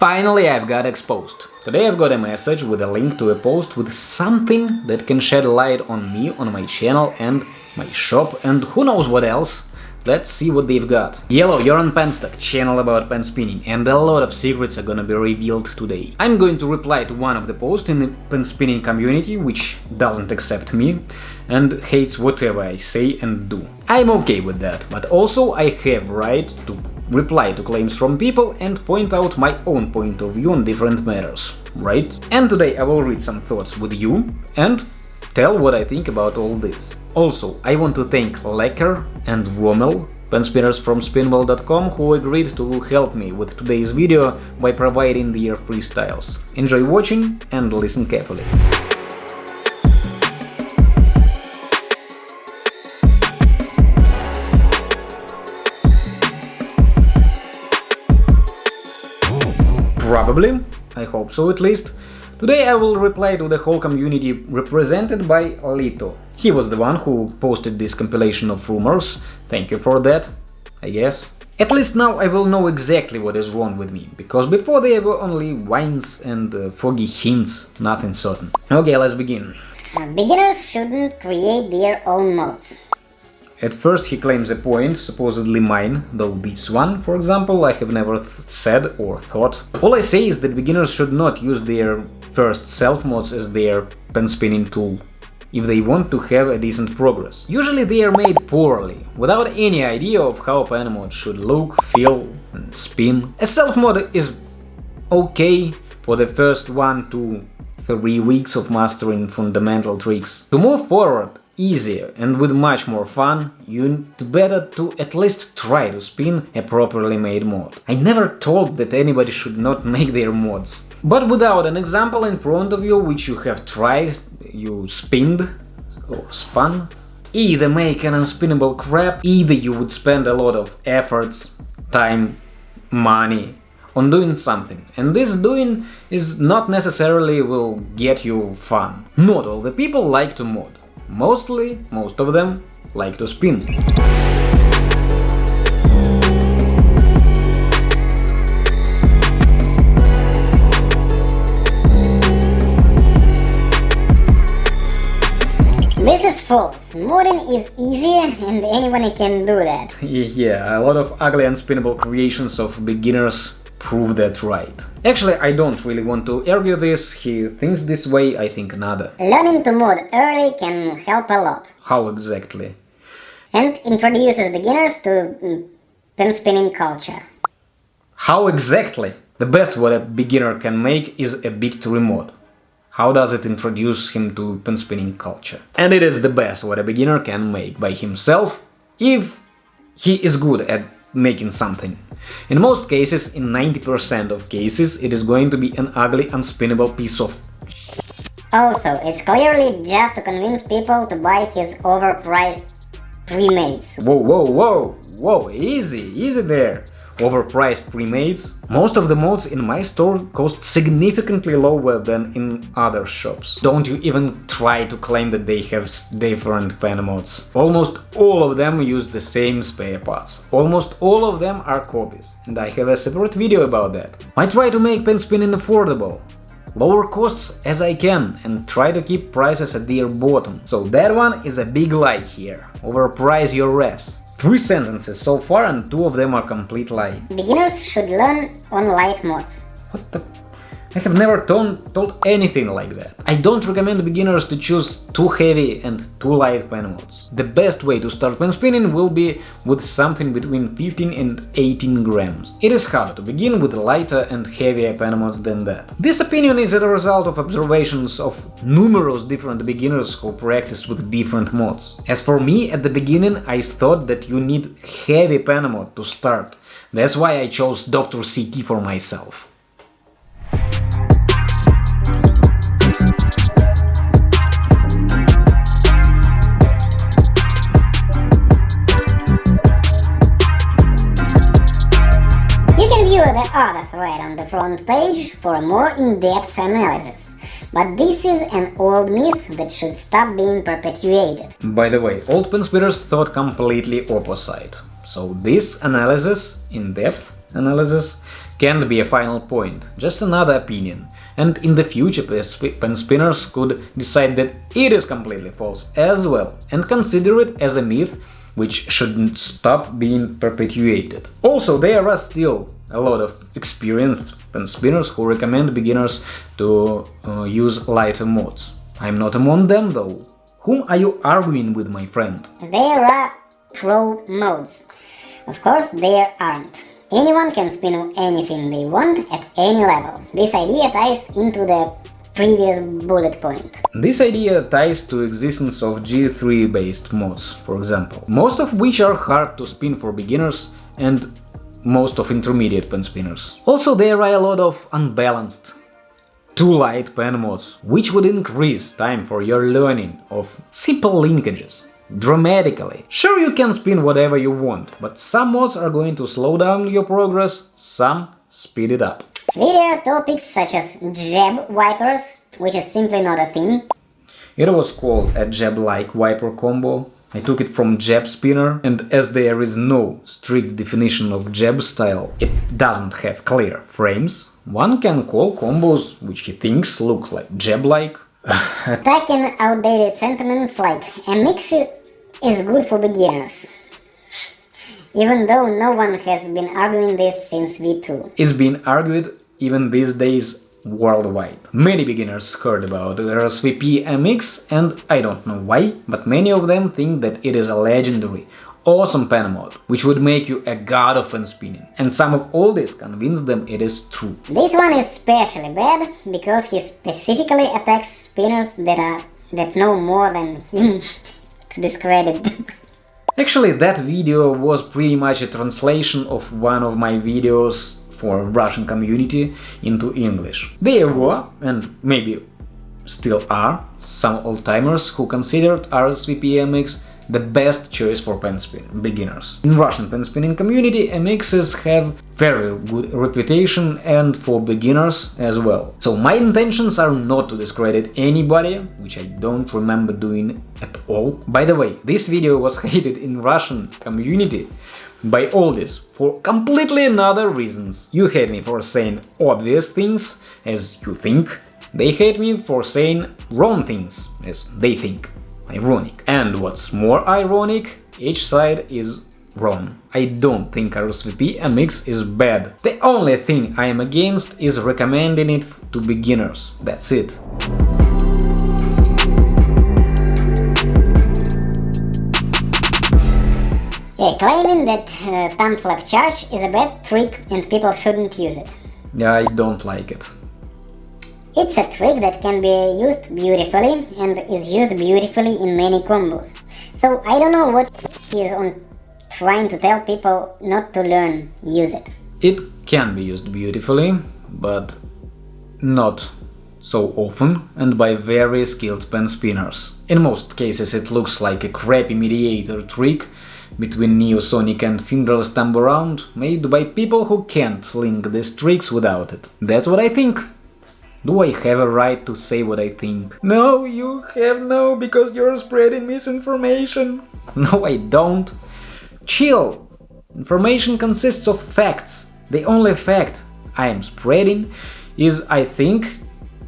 Finally I've got exposed. Today I've got a message with a link to a post with something that can shed light on me, on my channel and my shop and who knows what else. Let's see what they've got. Yellow, you're on Penstock, channel about pen spinning, and a lot of secrets are gonna be revealed today. I'm going to reply to one of the posts in the pen spinning community, which doesn't accept me and hates whatever I say and do. I'm okay with that, but also I have right to reply to claims from people and point out my own point of view on different matters, right? And today I will read some thoughts with you and tell what I think about all this. Also, I want to thank Lecker and Rommel, pen spinners from spinball.com, who agreed to help me with today's video by providing their freestyles. Enjoy watching and listen carefully. Probably, I hope so at least. Today I will reply to the whole community represented by Lito. He was the one who posted this compilation of rumors, thank you for that, I guess. At least now I will know exactly what is wrong with me, because before there were only whines and uh, foggy hints, nothing certain. Okay, let's begin. Uh, beginners shouldn't create their own modes. At first he claims a point, supposedly mine, though this one, for example, I have never said or thought. All I say is that beginners should not use their first self mods as their pen spinning tool if they want to have a decent progress. Usually they are made poorly, without any idea of how a pen mod should look, feel and spin. A self mod is okay for the first one to three weeks of mastering fundamental tricks. To move forward, easier and with much more fun, you'd better to at least try to spin a properly made mod. I never told that anybody should not make their mods. But without an example in front of you which you have tried, you spinned or spun, either make an unspinnable crap, either you would spend a lot of efforts, time, money on doing something, and this doing is not necessarily will get you fun. Not all the people like to mod. Mostly, most of them like to spin. This is false. Modding is easy and anyone can do that. yeah, a lot of ugly unspinnable creations of beginners prove that right. Actually, I don't really want to argue this, he thinks this way, I think another. Learning to mod early can help a lot. How exactly? And introduces beginners to mm, pen spinning culture. How exactly? The best what a beginner can make is a victory mod. How does it introduce him to pen spinning culture? And it is the best what a beginner can make by himself if he is good at making something. In most cases, in 90% of cases, it is going to be an ugly, unspinnable piece of Also, it's clearly just to convince people to buy his overpriced pre-mades. Whoa, whoa, whoa, whoa, easy, easy there! Overpriced pre-mades. Most of the mods in my store cost significantly lower than in other shops. Don't you even try to claim that they have different pen mods. Almost all of them use the same spare parts. Almost all of them are copies, and I have a separate video about that. I try to make pen spinning affordable, lower costs as I can and try to keep prices at their bottom. So that one is a big lie here. Overprice your ass. Three sentences so far and two of them are complete lie. Beginners should learn on light mods. What the... I have never told, told anything like that. I don't recommend beginners to choose too heavy and too light pen mods. The best way to start pen spinning will be with something between 15 and 18 grams. It is harder to begin with lighter and heavier pen mods than that. This opinion is a result of observations of numerous different beginners who practiced with different modes. As for me, at the beginning I thought that you need heavy pen mod to start. That's why I chose Dr. CT for myself. The other thread on the front page for a more in-depth analysis. But this is an old myth that should stop being perpetuated. By the way, old pen spinners thought completely opposite. So this analysis, in-depth analysis, can't be a final point, just another opinion. And in the future pen spinners could decide that it is completely false as well, and consider it as a myth which shouldn't stop being perpetuated. Also, there are still a lot of experienced pen spinners who recommend beginners to uh, use lighter mods. I'm not among them though. Whom are you arguing with, my friend? There are pro modes. Of course, there aren't. Anyone can spin anything they want at any level. This idea ties into the previous bullet point. This idea ties to existence of G3 based mods, for example, most of which are hard to spin for beginners and most of intermediate pen spinners. Also there are a lot of unbalanced too light pen mods, which would increase time for your learning of simple linkages dramatically. Sure, you can spin whatever you want, but some mods are going to slow down your progress, some speed it up. Video topics such as jab wipers, which is simply not a thing. It was called a jab-like wiper combo. I took it from jab spinner, and as there is no strict definition of jab style, it doesn't have clear frames, one can call combos which he thinks look like jab-like. Attacking outdated sentiments like a mix is good for beginners even though no one has been arguing this since V2. It's been argued even these days worldwide. Many beginners heard about RSVP MX and I don't know why, but many of them think that it is a legendary, awesome pen mod, which would make you a god of pen spinning. And some of all this convince them it is true. This one is especially bad, because he specifically attacks spinners that are that know more than him to discredit them. Actually, that video was pretty much a translation of one of my videos for Russian community into English. There were, and maybe still are, some old-timers who considered RSVP MX the best choice for pen spin beginners. In Russian pen spinning community, MXs have very good reputation and for beginners as well. So my intentions are not to discredit anybody, which I don't remember doing at all. By the way, this video was hated in Russian community by all this for completely another reasons. You hate me for saying obvious things, as you think, they hate me for saying wrong things, as they think ironic. And what's more ironic, each side is wrong. I don't think RSVP MX is bad. The only thing I am against is recommending it to beginners. That's it. Yeah, claiming that uh, thumb flap charge is a bad trick and people shouldn't use it. Yeah, I don't like it. It's a trick that can be used beautifully and is used beautifully in many combos. So I don't know what he is on trying to tell people not to learn, use it. It can be used beautifully, but not so often and by very skilled pen spinners. In most cases it looks like a crappy mediator trick between Neosonic and fingerless thumb around, made by people who can't link these tricks without it. That's what I think. Do I have a right to say what I think? No, you have no, because you're spreading misinformation. No, I don't. Chill. Information consists of facts. The only fact I am spreading is I think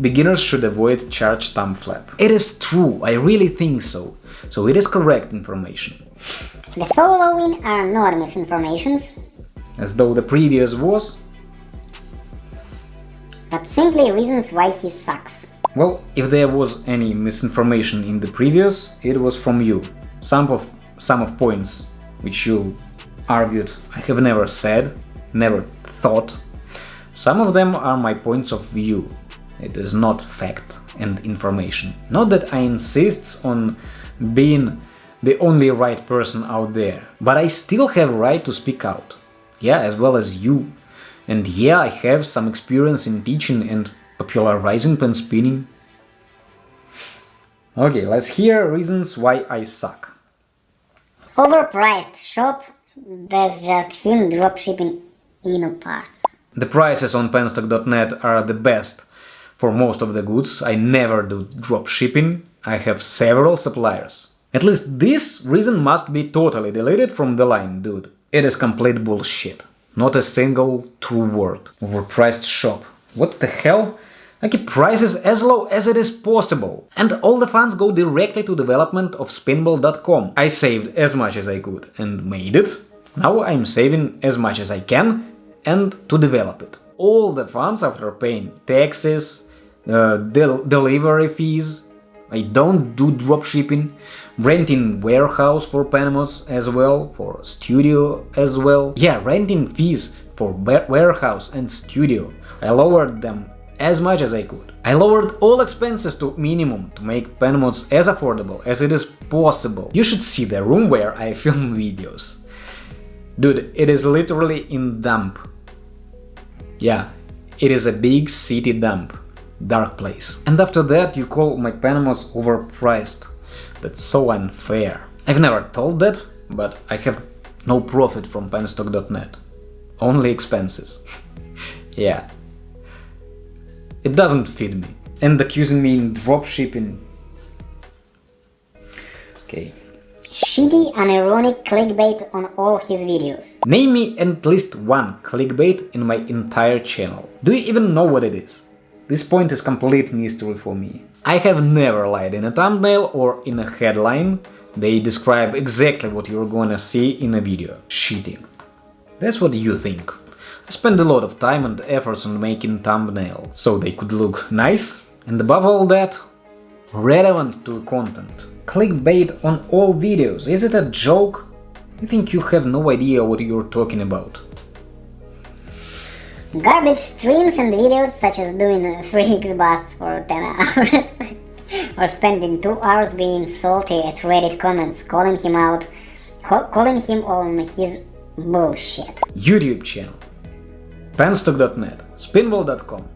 beginners should avoid charged thumb flap. It is true, I really think so. So it is correct information. The following are not misinformations. As though the previous was, but simply reasons why he sucks. Well, if there was any misinformation in the previous, it was from you. Some of, some of points which you argued I have never said, never thought. Some of them are my points of view. It is not fact and information. Not that I insist on being the only right person out there, but I still have right to speak out. Yeah, as well as you. And yeah, I have some experience in teaching and popularizing pen spinning. Okay, let's hear reasons why I suck. Overpriced shop, that's just him dropshipping Inu parts. The prices on penstock.net are the best for most of the goods. I never do dropshipping. I have several suppliers. At least this reason must be totally deleted from the line, dude. It is complete bullshit. Not a single true word. Overpriced shop. What the hell? I keep prices as low as it is possible. And all the funds go directly to development of spinball.com. I saved as much as I could and made it. Now I'm saving as much as I can and to develop it. All the funds after paying taxes, uh, del delivery fees, I don't do dropshipping, renting warehouse for pen mods as well, for studio as well. Yeah, renting fees for warehouse and studio. I lowered them as much as I could. I lowered all expenses to minimum to make Penmods as affordable as it is possible. You should see the room where I film videos. Dude, it is literally in dump. Yeah, it is a big city dump. Dark place. And after that you call my pen mods overpriced. That's so unfair. I've never told that, but I have no profit from penstock.net. Only expenses. yeah. It doesn't fit me. And accusing me in dropshipping. Okay. Shitty unironic clickbait on all his videos. Name me at least one clickbait in my entire channel. Do you even know what it is? This point is complete mystery for me. I have never lied in a thumbnail or in a headline. They describe exactly what you're gonna see in a video. Shitty. That's what you think. I spend a lot of time and efforts on making thumbnails, so they could look nice, and above all that, relevant to content. Clickbait on all videos, is it a joke? I think you have no idea what you're talking about. Garbage streams and videos such as doing 3 busts for 10 hours or spending 2 hours being salty at Reddit comments, calling him out, calling him on his bullshit. YouTube channel penstock.net, spinball.com.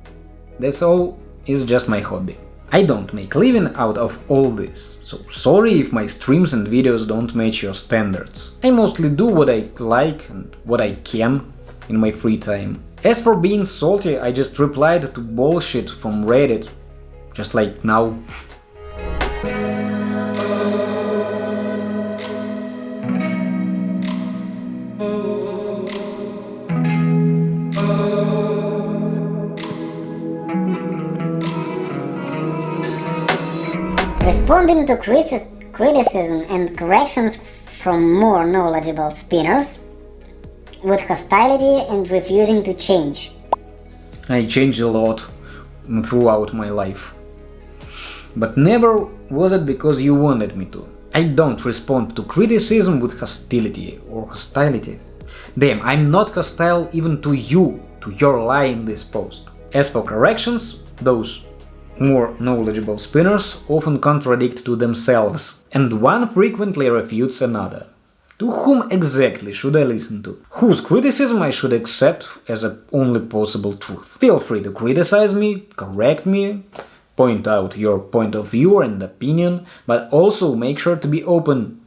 This all is just my hobby. I don't make living out of all this, so sorry if my streams and videos don't match your standards. I mostly do what I like and what I can in my free time. As for being salty, I just replied to bullshit from Reddit, just like now. Responding to criticism and corrections from more knowledgeable spinners with hostility and refusing to change. I changed a lot throughout my life. But never was it because you wanted me to. I don't respond to criticism with hostility or hostility. Damn, I'm not hostile even to you, to your lie in this post. As for corrections, those more knowledgeable spinners often contradict to themselves, and one frequently refutes another. To whom exactly should I listen to? Whose criticism I should accept as a only possible truth? Feel free to criticize me, correct me, point out your point of view and opinion, but also make sure to be open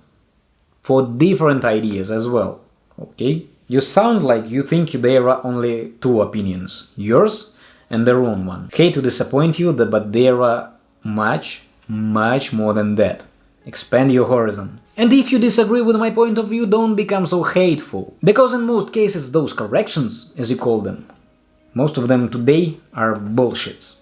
for different ideas as well, okay? You sound like you think there are only two opinions, yours and the wrong one. Hate to disappoint you, but there are much, much more than that. Expand your horizon. And if you disagree with my point of view, don't become so hateful. Because in most cases those corrections, as you call them, most of them today are bullshits.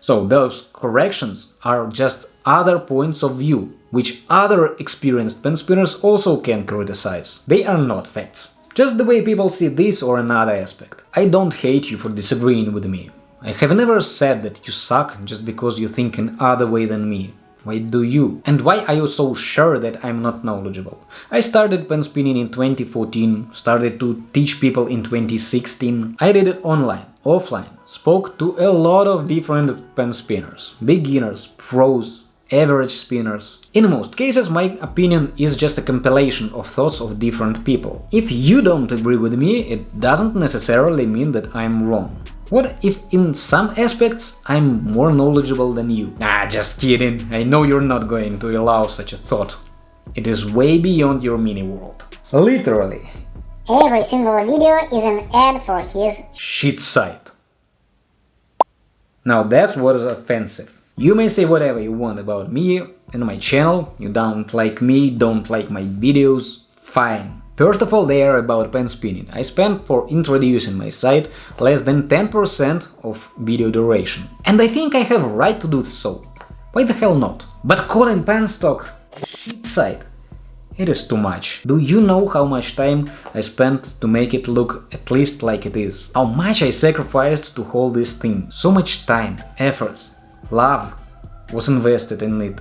So those corrections are just other points of view, which other experienced pen spinners also can criticize. They are not facts. Just the way people see this or another aspect. I don't hate you for disagreeing with me. I have never said that you suck just because you think in other way than me. Why do you? And why are you so sure that I'm not knowledgeable? I started pen spinning in 2014, started to teach people in 2016. I did it online, offline, spoke to a lot of different pen spinners, beginners, pros, average spinners. In most cases my opinion is just a compilation of thoughts of different people. If you don't agree with me, it doesn't necessarily mean that I'm wrong. What if in some aspects I'm more knowledgeable than you? Ah, just kidding, I know you're not going to allow such a thought. It is way beyond your mini-world. Literally. Every single video is an ad for his shit site. Now that's what is offensive. You may say whatever you want about me and my channel, you don't like me, don't like my videos, fine. First of all, they are about pen spinning. I spent for introducing my site less than 10% of video duration. And I think I have a right to do so. Why the hell not? But Conan Penstock, shit site. It is too much. Do you know how much time I spent to make it look at least like it is? How much I sacrificed to hold this thing? So much time, efforts, love was invested in it.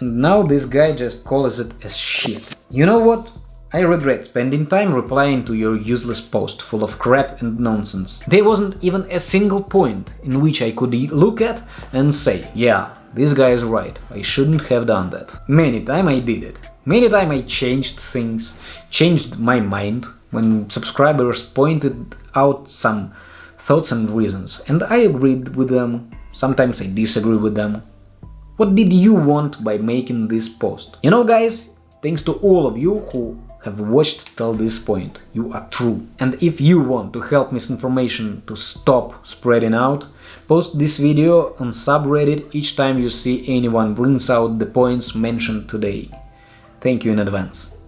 And now this guy just calls it as shit. You know what? I regret spending time replying to your useless post full of crap and nonsense. There wasn't even a single point in which I could look at and say, yeah, this guy is right, I shouldn't have done that. Many time I did it. Many time I changed things, changed my mind when subscribers pointed out some thoughts and reasons, and I agreed with them, sometimes I disagree with them. What did you want by making this post? You know guys, thanks to all of you who have watched till this point. You are true. And if you want to help misinformation to stop spreading out, post this video on subreddit each time you see anyone brings out the points mentioned today. Thank you in advance.